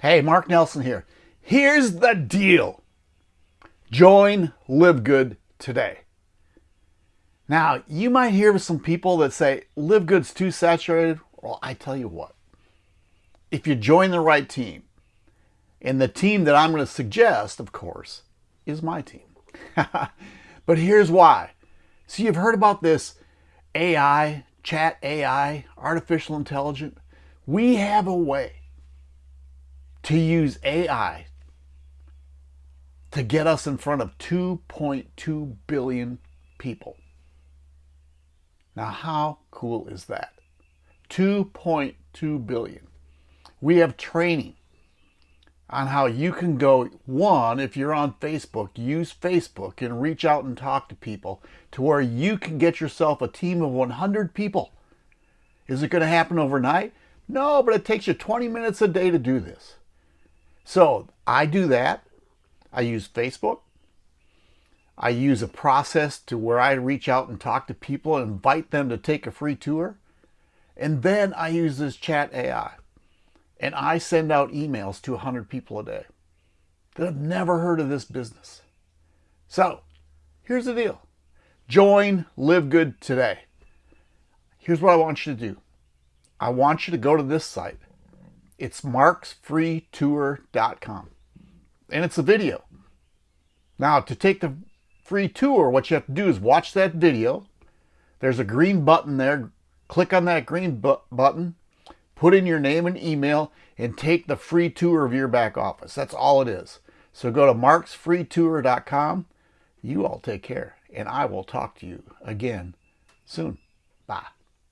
Hey, Mark Nelson here. Here's the deal. Join Live Good today. Now, you might hear some people that say Live Good's too saturated. Well, I tell you what. If you join the right team, and the team that I'm going to suggest, of course, is my team. but here's why. So you've heard about this AI, chat AI, artificial intelligence. We have a way to use AI to get us in front of 2.2 billion people. Now, how cool is that? 2.2 billion. We have training on how you can go, one, if you're on Facebook, use Facebook and reach out and talk to people to where you can get yourself a team of 100 people. Is it going to happen overnight? No, but it takes you 20 minutes a day to do this. So I do that. I use Facebook. I use a process to where I reach out and talk to people and invite them to take a free tour. And then I use this chat AI. And I send out emails to 100 people a day that have never heard of this business. So here's the deal. Join Live Good today. Here's what I want you to do. I want you to go to this site it's marksfreetour.com. And it's a video. Now, to take the free tour, what you have to do is watch that video. There's a green button there. Click on that green bu button, put in your name and email, and take the free tour of your back office. That's all it is. So go to marksfreetour.com. You all take care, and I will talk to you again soon. Bye.